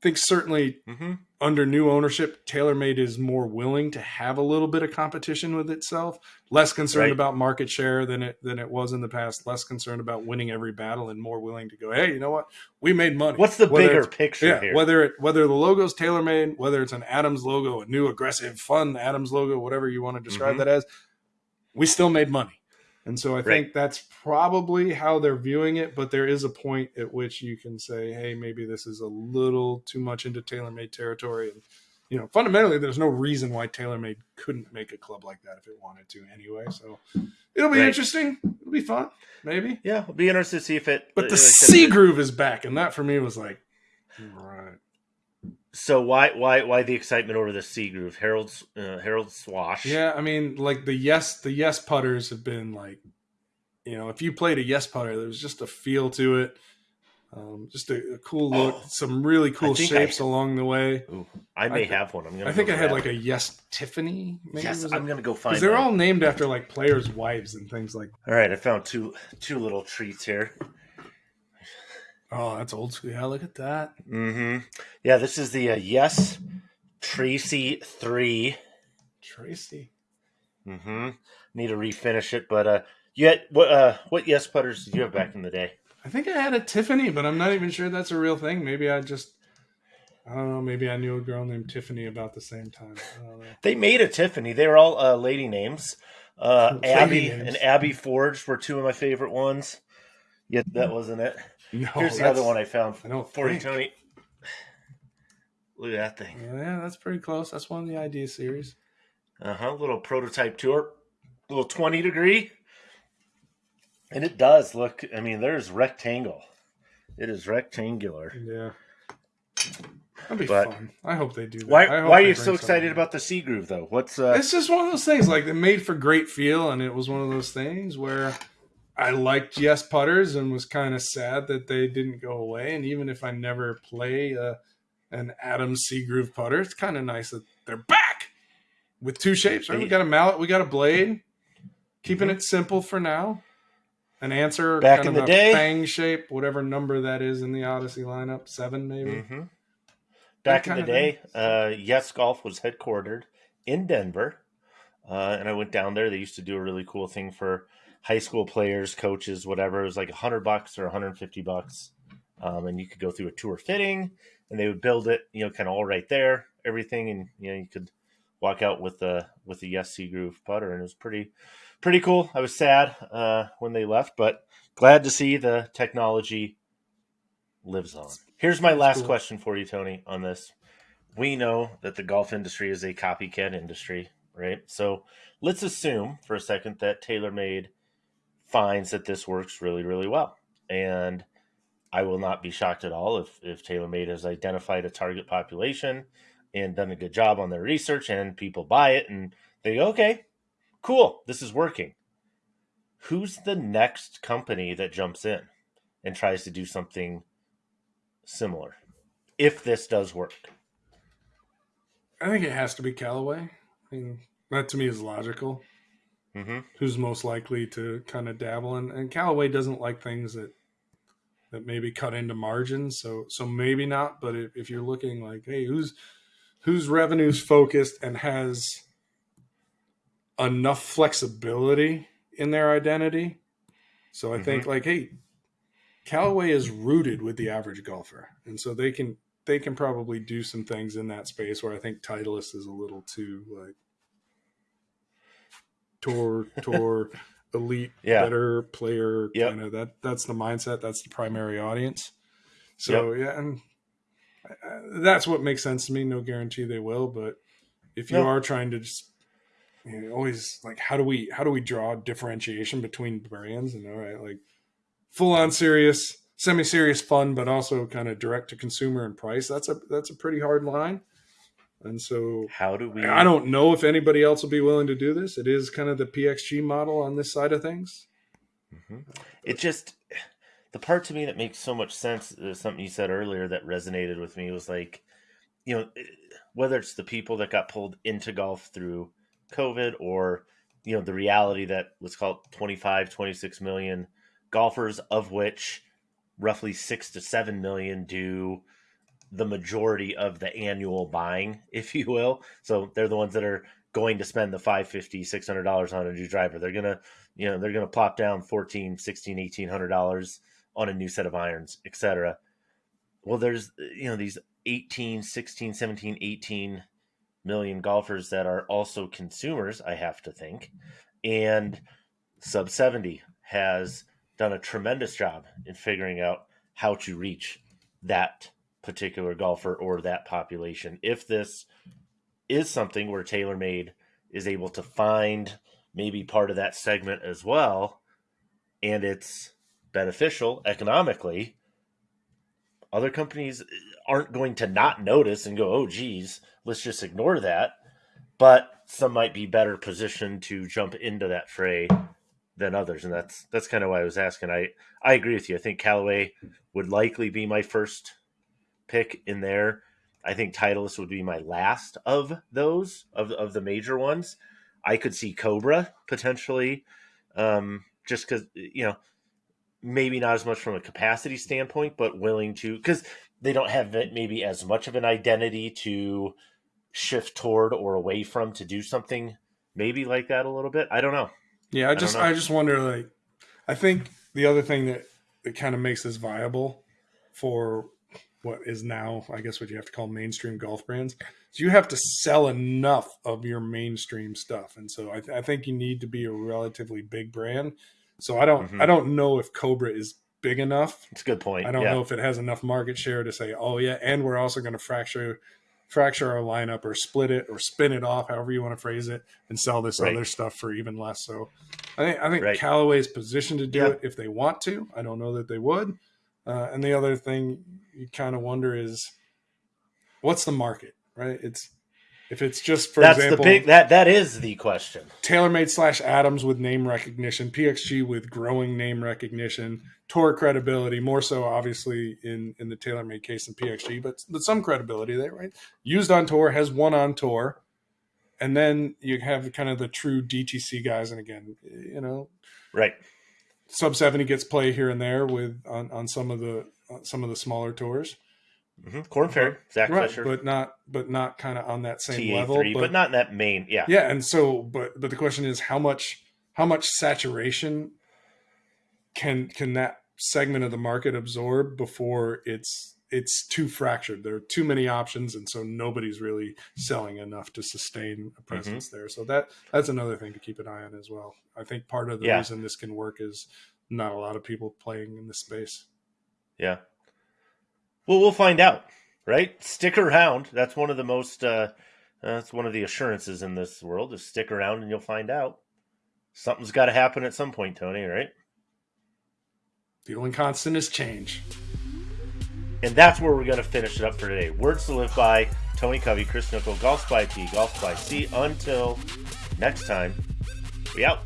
think certainly mhm. Under new ownership, TaylorMade is more willing to have a little bit of competition with itself, less concerned Right. about market share than it than it was in the past, less concerned about winning every battle, and more willing to go, hey, you know what, we made money. what's the Whether bigger picture yeah, here? whether it whether the logo's TaylorMade, whether it's an Adams logo, a new aggressive, fun Adams logo, whatever you want to describe Mhm. that as, we still made money. And so I Right. think that's probably how they're viewing it, but there is a point at which you can say, hey, maybe this is a little too much into TaylorMade territory. And you know, fundamentally there's no reason why TaylorMade couldn't make a club like that if it wanted to anyway. So it'll be Right. interesting. It'll be fun, maybe. yeah, it'll be interested to see if it. But the like C groove is back, and that for me was like, right. So why why why the excitement over the C groove? Harold uh, Harold Swash. Yeah, I mean, like the yes, the yes putters have been like, you know, if you played a yes putter, there was just a feel to it, um, just a, a cool look, Oh, some really cool think I- shapes along the way. Ooh, I may I thi- have one. I'm gonna. I think I had like a yes Tiffany. Maybe Yes, I'm gonna go find. because they're all named after like players' wives and things like. All right, I found two two little treats here. Oh, that's old school. Yeah, look at that. Mm-hmm. Yeah, this is the uh, Yes Tracy three. Tracy. Mm-hmm. Need to refinish it, but uh, yet what uh what Yes putters did you have back in the day? I think I had a Tiffany, but I'm not even sure that's a real thing. Maybe I just. I don't know. Maybe I knew a girl named Tiffany about the same time. I don't know. They made a Tiffany. They were all uh, lady names. Uh, Lady Abby names. and Abby Forge were two of my favorite ones. Yet that wasn't it. No, Here's the other one I found I don't for you. Tony. Look at that thing. Yeah, that's pretty close. That's one of the idea series. Uh huh. Little prototype tour, little twenty degree, and it does look. I mean, there's rectangle. It is rectangular. Yeah. That'd be But- fun. I hope they do that. Why? I hope Why are you so excited about the C Groove though? What's uh? It's just one of those things. Like it made for great feel, and it was one of those things where I liked yes putters and was kind of sad that they didn't go away. And even if I never play uh, an Adam C Groove putter, it's kind of nice that they're back with two shapes. Right? We got a mallet, we got a blade. Keeping it simple for now. An Anser Mm-hmm. Back kind in of the a day. fang shape, whatever number that is in the Odyssey lineup, seven maybe. hmm Back in the day, uh, Yes Golf was headquartered in Denver, uh, and I went down there. They used to do a really cool thing for high school players, coaches, whatever. It was like a hundred bucks or 150 bucks um, and you could go through a tour fitting, and they would build it, you know, kind of all right there, everything, and you know, you could walk out with the with the Yes C Groove putter, and it was pretty pretty cool. I was sad uh, when they left, but glad to see the technology lives on. Here's my last cool. question for you, Tony, on this. We know that the golf industry is a copycat industry, right? So let's assume for a second that TaylorMade finds that this works really, really well. And I will not be shocked at all if, if TaylorMade has identified a target population and done a good job on their research and people buy it and they go, okay, cool, this is working. Who's the next company that jumps in and tries to do something similar if this does work? I think it has to be Callaway. I mean, that to me is logical. Mm-hmm. Who's most likely to kind of dabble in? And Callaway doesn't like things that that maybe cut into margins. So so maybe not. But if, if you're looking like, hey, who's who's revenues focused and has enough flexibility in their identity. So I mm-hmm. think like, hey, Callaway is rooted with the average golfer, and so they can they can probably do some things in that space where I think Titleist is a little too like tour tour elite yeah. better player yep. kind of that that's the mindset that's the primary audience so yep. yeah and uh, that's what makes sense to me no guarantee they will but if you no. are trying to just you know, always like how do we how do we draw differentiation between brands and all right like full on serious semi-serious fun but also kind of direct to consumer and price that's a that's a pretty hard line and so how do we I don't know if anybody else will be willing to do this it is kind of the pxg model on this side of things mm-hmm. it just the part to me that makes so much sense is something you said earlier that resonated with me was like you know whether it's the people that got pulled into golf through covid or you know the reality that let's call it 25 26 million golfers of which roughly six to seven million do the majority of the annual buying, if you will. So they're the ones that are going to spend the 550 600 dollars on a new driver. They're gonna you know they're gonna plop down 14 16 1800 dollars on a new set of irons etc well there's you know these 18 16 17 18 million golfers that are also consumers i have to think. And sub 70 has done a tremendous job in figuring out how to reach that particular golfer or that population. If this is something where TaylorMade is able to find maybe part of that segment as well, and it's beneficial economically, other companies aren't going to not notice and go, oh, geez, let's just ignore that. But some might be better positioned to jump into that fray than others, and that's that's kind of why I was asking. I I agree with you. I think Callaway would likely be my first pick in there. I think Titleist would be my last of those of of the major ones. I could see Cobra potentially, um, just because you know maybe not as much from a capacity standpoint, but willing to because they don't have maybe as much of an identity to shift toward or away from to do something maybe like that a little bit. I don't know. Yeah, I just I, I just wonder like I think the other thing that that kind of makes this viable for what is now, I guess, what you have to call mainstream golf brands. So you have to sell enough of your mainstream stuff, and so I, th- I think you need to be a relatively big brand. So I don't, mm-hmm. I don't know if Cobra is big enough. It's a good point. I don't yeah. know if it has enough market share to say, oh yeah, and we're also going to fracture, fracture our lineup or split it or spin it off, however you want to phrase it, and sell this right. other stuff for even less. So I think I think right. Callaway's positioned to do yeah. it if they want to. I don't know that they would. Uh, and the other thing you kind of wonder is what's the market, right? It's if it's just for that's example, the big that that is the question. TaylorMade slash Adams with name recognition, PXG with growing name recognition, tour credibility, more so obviously in in the TaylorMade case than PXG, but but some credibility there, right? Used on tour has won on tour, and then you have kind of the true DTC guys, and again, you know, right sub 70 gets play here and there with on, on some of the some of the smaller tours. Mm-hmm. Korn Ferry, Zach right, Fisher, but not but not kind of on that same TA3, level, but, but not in that main, yeah, yeah. And so, but but the question is how much how much saturation can can that segment of the market absorb before it's it's too fractured. There are too many options, and so nobody's really selling enough to sustain a Mm-hmm. presence there. So that that's another thing to keep an eye on as well. I think part of the Yeah. reason this can work is not a lot of people playing in this space. Yeah. Well, we'll find out, right? Stick around. That's one of the most. Uh, that's one of the assurances in this world is stick around and you'll find out. Something's got to happen at some point, Tony. Right? The only constant is change. And that's where we're going to finish it up for today. Words to live by. Tony Covey, Chris Nickel, Golf by P, Golf by C. Until next time, we out.